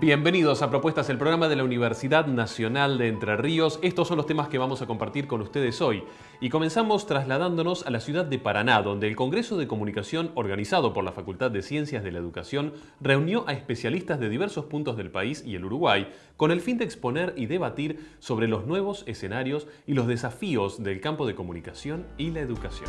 Bienvenidos a Propuestas, el programa de la Universidad Nacional de Entre Ríos. Estos son los temas que vamos a compartir con ustedes hoy. Y comenzamos trasladándonos a la ciudad de Paraná, donde el Congreso de Comunicación organizado por la Facultad de Ciencias de la Educación reunió a especialistas de diversos puntos del país y el Uruguay con el fin de exponer y debatir sobre los nuevos escenarios y los desafíos del campo de comunicación y la educación.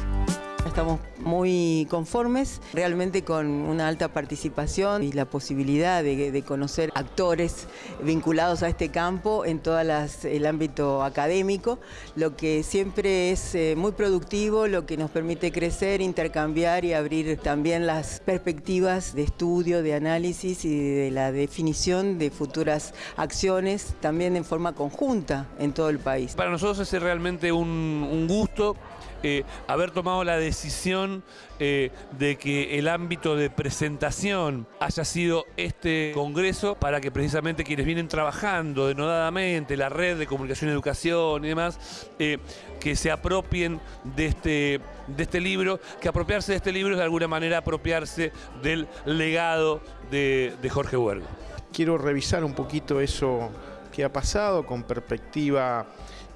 Estamos muy conformes, realmente con una alta participación y la posibilidad de, conocer actores vinculados a este campo en todo el ámbito académico, lo que siempre es eh, muy productivo, lo que nos permite crecer, intercambiar y abrir también las perspectivas de estudio, de análisis y de la definición de futuras acciones también en forma conjunta en todo el país. Para nosotros es realmente un, un gusto eh, haber tomado la decisión eh, de que el ámbito de presentación haya sido este congreso para que precisamente quienes vienen trabajando denodadamente, la red de comunicación y educación y demás, eh, que se apropien de este, de este libro, que apropiarse de este libro es de alguna manera apropiarse del legado de, de Jorge Huergo. Quiero revisar un poquito eso que ha pasado con perspectiva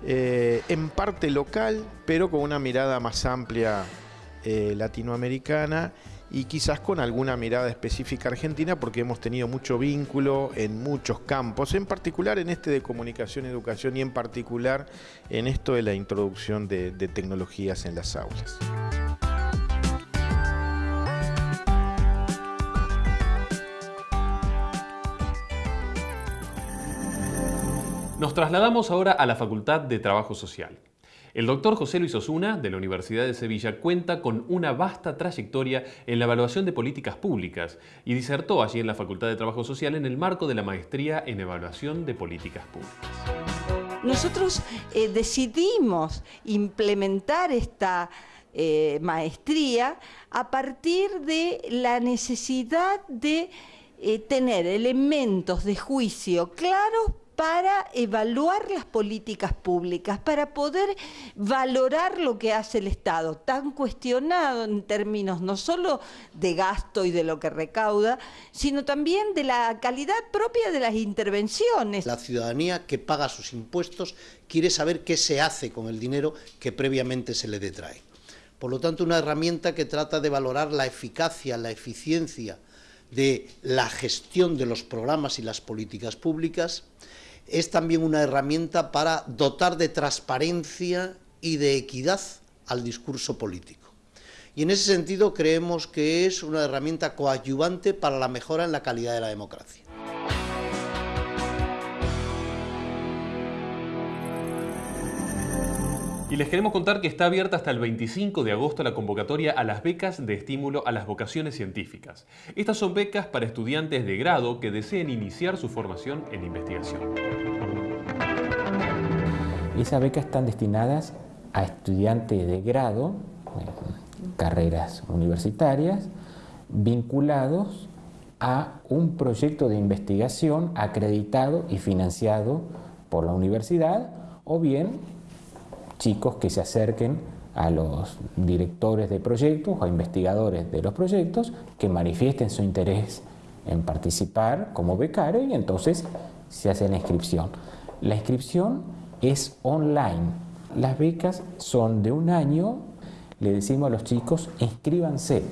eh, en parte local, pero con una mirada más amplia eh, latinoamericana y quizás con alguna mirada específica argentina porque hemos tenido mucho vínculo en muchos campos, en particular en este de comunicación y educación y en particular en esto de la introducción de tecnologías en las aulas. Nos trasladamos ahora a la Facultad de Trabajo Social. El doctor José Luis Osuna, de la Universidad de Sevilla, cuenta con una vasta trayectoria en la evaluación de políticas públicas y disertó allí en la Facultad de Trabajo Social en el marco de la maestría en evaluación de políticas públicas. Nosotros eh, decidimos implementar esta eh, maestría a partir de la necesidad de eh, tener elementos de juicio claros para evaluar las políticas públicas, para poder valorar lo que hace el Estado, tan cuestionado en términos no solo de gasto y de lo que recauda, sino también de la calidad propia de las intervenciones. La ciudadanía que paga sus impuestos quiere saber qué se hace con el dinero que previamente se le detrae. Por lo tanto, una herramienta que trata de valorar la eficacia, la eficiencia de la gestión de los programas y las políticas públicas, es también una herramienta para dotar de transparencia y de equidad al discurso político. Y en ese sentido creemos que es una herramienta coadyuvante para la mejora en la calidad de la democracia. Y les queremos contar que está abierta hasta el 25 de agosto la convocatoria a las becas de estímulo a las vocaciones científicas. Estas son becas para estudiantes de grado que deseen iniciar su formación en investigación. Esas becas están destinadas a estudiantes de grado, carreras universitarias, vinculados a un proyecto de investigación acreditado y financiado por la universidad o bien chicos que se acerquen a los directores de proyectos o investigadores de los proyectos que manifiesten su interés en participar como becario y entonces se hace la inscripción. La inscripción es online. Las becas son de un año. Le decimos a los chicos, inscríbanse.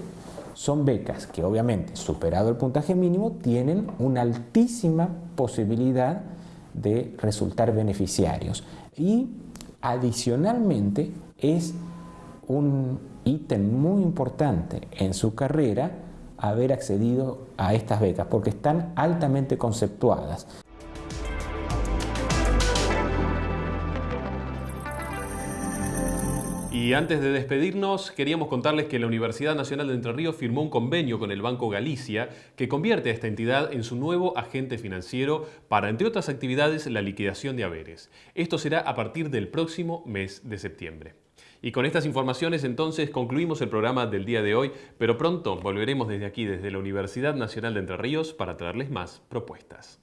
Son becas que obviamente, superado el puntaje mínimo, tienen una altísima posibilidad de resultar beneficiarios. Y Adicionalmente, es un ítem muy importante en su carrera haber accedido a estas becas porque están altamente conceptuadas. Y antes de despedirnos, queríamos contarles que la Universidad Nacional de Entre Ríos firmó un convenio con el Banco Galicia que convierte a esta entidad en su nuevo agente financiero para, entre otras actividades, la liquidación de haberes. Esto será a partir del próximo mes de septiembre. Y con estas informaciones entonces concluimos el programa del día de hoy, pero pronto volveremos desde aquí, desde la Universidad Nacional de Entre Ríos, para traerles más propuestas.